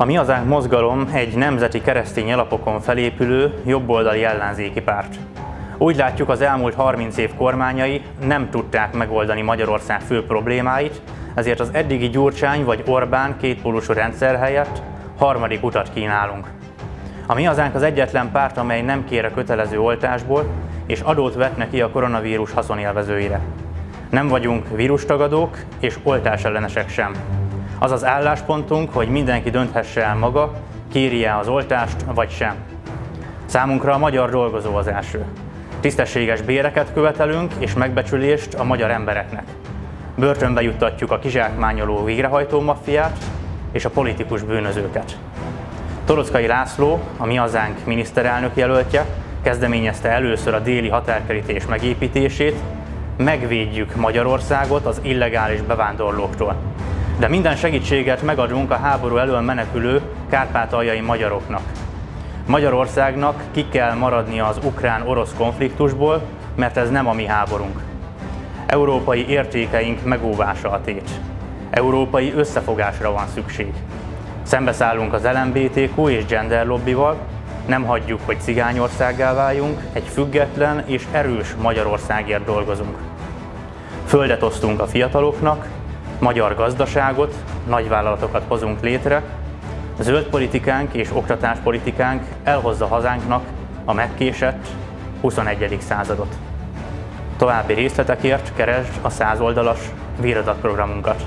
A Mi Hazánk mozgalom egy nemzeti keresztény alapokon felépülő, jobboldali ellenzéki párt. Úgy látjuk, az elmúlt 30 év kormányai nem tudták megoldani Magyarország fő problémáit, ezért az eddigi Gyurcsány vagy Orbán kétpólusú rendszer helyett harmadik utat kínálunk. A Mi Hazánk az egyetlen párt, amely nem kér a kötelező oltásból, és adót vet neki a koronavírus haszonélvezőire. Nem vagyunk vírustagadók és oltásellenesek sem. Az az álláspontunk, hogy mindenki dönthesse el maga, kérje az oltást vagy sem. Számunkra a magyar dolgozó az első. Tisztességes béreket követelünk és megbecsülést a magyar embereknek. Börtönbe juttatjuk a kizsákmányoló végrehajtó maffiát és a politikus bűnözőket. Torockai László, a Mi Hazánk miniszterelnök jelöltje, kezdeményezte először a déli határkerítés megépítését, megvédjük Magyarországot az illegális bevándorlóktól. De minden segítséget megadunk a háború elől menekülő kárpátaljai magyaroknak. Magyarországnak ki kell maradnia az ukrán-orosz konfliktusból, mert ez nem a mi háborunk. Európai értékeink megóvása a tét. Európai összefogásra van szükség. Szembeszállunk az LMBTQ és gender lobbival, nem hagyjuk, hogy cigányországgá váljunk, egy független és erős Magyarországért dolgozunk. Földet osztunk a fiataloknak, magyar gazdaságot, nagyvállalatokat hozunk létre, zöld politikánk és oktatáspolitikánk elhozza hazánknak a megkésett 21. századot. További részletekért keresd a 100 oldalas víradatprogramunkat.